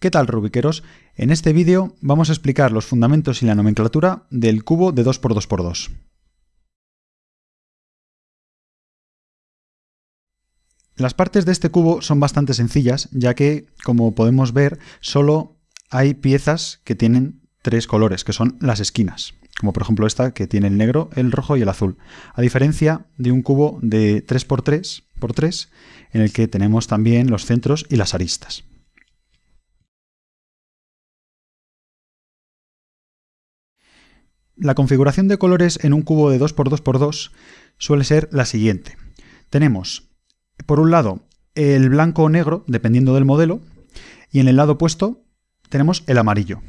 ¿Qué tal rubiqueros? En este vídeo vamos a explicar los fundamentos y la nomenclatura del cubo de 2x2x2. Las partes de este cubo son bastante sencillas, ya que, como podemos ver, solo hay piezas que tienen tres colores, que son las esquinas, como por ejemplo esta que tiene el negro, el rojo y el azul, a diferencia de un cubo de 3x3 x 3 en el que tenemos también los centros y las aristas. La configuración de colores en un cubo de 2x2x2 suele ser la siguiente. Tenemos, por un lado, el blanco o negro, dependiendo del modelo, y en el lado opuesto tenemos el amarillo.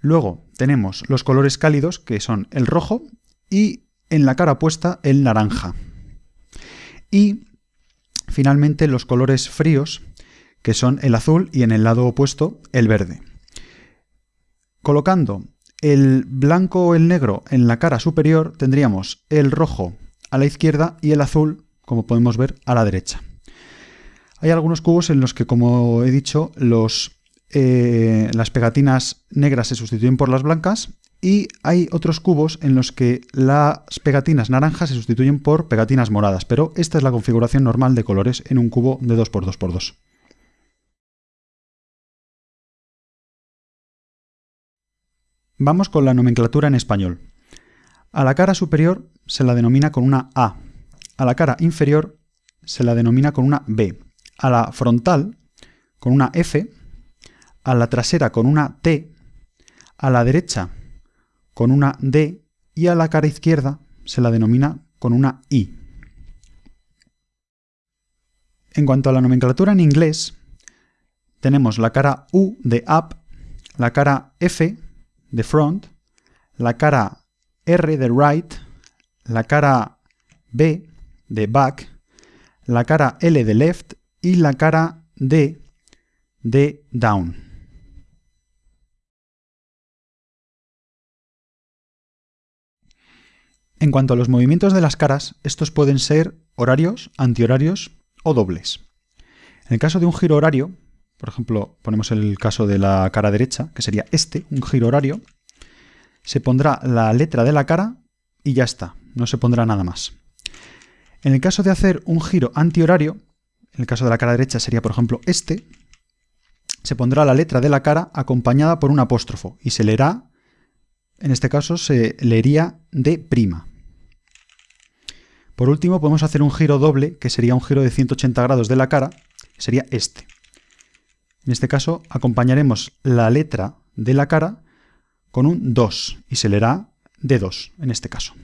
Luego tenemos los colores cálidos, que son el rojo, y en la cara opuesta el naranja. Y finalmente los colores fríos, que son el azul y en el lado opuesto el verde. Colocando el blanco o el negro en la cara superior tendríamos el rojo a la izquierda y el azul, como podemos ver, a la derecha. Hay algunos cubos en los que, como he dicho, los, eh, las pegatinas negras se sustituyen por las blancas y hay otros cubos en los que las pegatinas naranjas se sustituyen por pegatinas moradas, pero esta es la configuración normal de colores en un cubo de 2x2x2. Vamos con la nomenclatura en español. A la cara superior se la denomina con una A, a la cara inferior se la denomina con una B, a la frontal con una F, a la trasera con una T, a la derecha con una D. Y a la cara izquierda se la denomina con una I. En cuanto a la nomenclatura en inglés, tenemos la cara U de up, la cara F de front, la cara R de right, la cara B de back, la cara L de left y la cara D de down. En cuanto a los movimientos de las caras, estos pueden ser horarios, antihorarios o dobles. En el caso de un giro horario, por ejemplo, ponemos el caso de la cara derecha, que sería este, un giro horario, se pondrá la letra de la cara y ya está, no se pondrá nada más. En el caso de hacer un giro antihorario, en el caso de la cara derecha sería por ejemplo este, se pondrá la letra de la cara acompañada por un apóstrofo y se leerá, en este caso se leería de prima. Por último podemos hacer un giro doble, que sería un giro de 180 grados de la cara, sería este. En este caso acompañaremos la letra de la cara con un 2 y se leerá de 2 en este caso.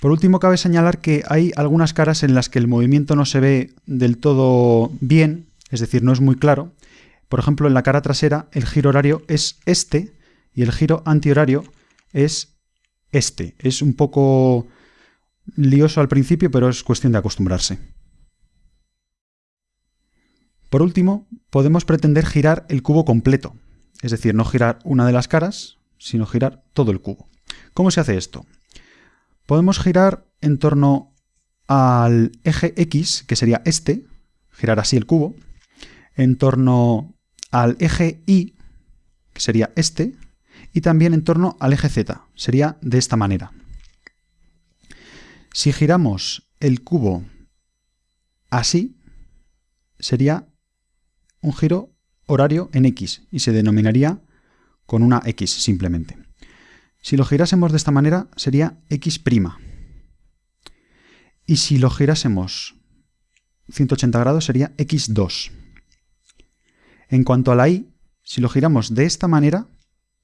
Por último, cabe señalar que hay algunas caras en las que el movimiento no se ve del todo bien, es decir, no es muy claro. Por ejemplo, en la cara trasera el giro horario es este y el giro antihorario es este. Es un poco lioso al principio, pero es cuestión de acostumbrarse. Por último, podemos pretender girar el cubo completo, es decir, no girar una de las caras, sino girar todo el cubo. ¿Cómo se hace esto? Podemos girar en torno al eje X, que sería este, girar así el cubo, en torno al eje Y, que sería este, y también en torno al eje Z, sería de esta manera. Si giramos el cubo así, sería un giro horario en X y se denominaría con una X simplemente. Si lo girásemos de esta manera sería X'. Y si lo girásemos 180 grados sería X2. En cuanto a la Y, si lo giramos de esta manera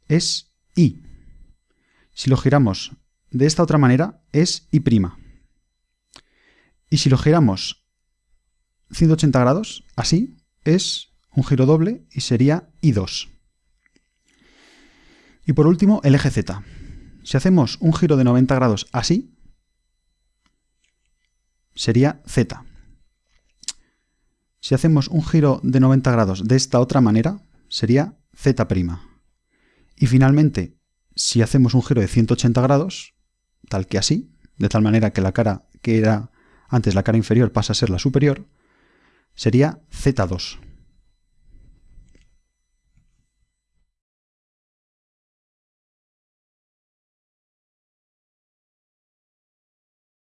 es Y. Si lo giramos de esta otra manera es Y'. Y si lo giramos 180 grados, así, es un giro doble y sería I2. Y por último, el eje Z. Si hacemos un giro de 90 grados así, sería Z. Si hacemos un giro de 90 grados de esta otra manera, sería Z'. Y finalmente, si hacemos un giro de 180 grados, tal que así, de tal manera que la cara que era antes la cara inferior pasa a ser la superior, sería Z2.